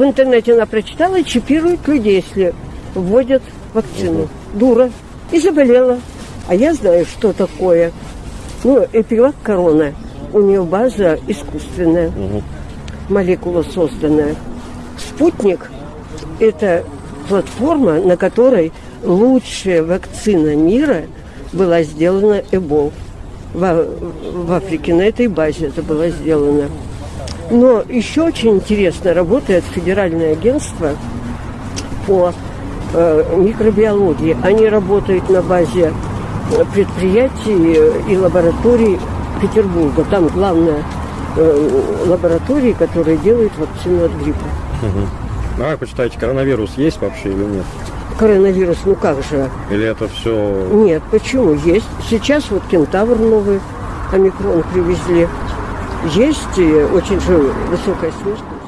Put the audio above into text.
в интернете она прочитала и чипирует людей, если вводят вакцину. Дура. И заболела. А я знаю, что такое. Ну, эпилак корона. У нее база искусственная. Молекула созданная. Спутник – это платформа, на которой лучшая вакцина мира была сделана Эбол. В, в Африке на этой базе это было сделано. Но еще очень интересно работает Федеральное агентство по э, микробиологии. Они работают на базе предприятий и лабораторий Петербурга. Там главная э, лаборатория, которая делает вакцину от гриппа. А как вы считаете, коронавирус есть вообще или нет? Коронавирус, ну как же? Или это все... Нет, почему? Есть. Сейчас вот кентавр новый, омикрон привезли. Есть очень высокая смертность.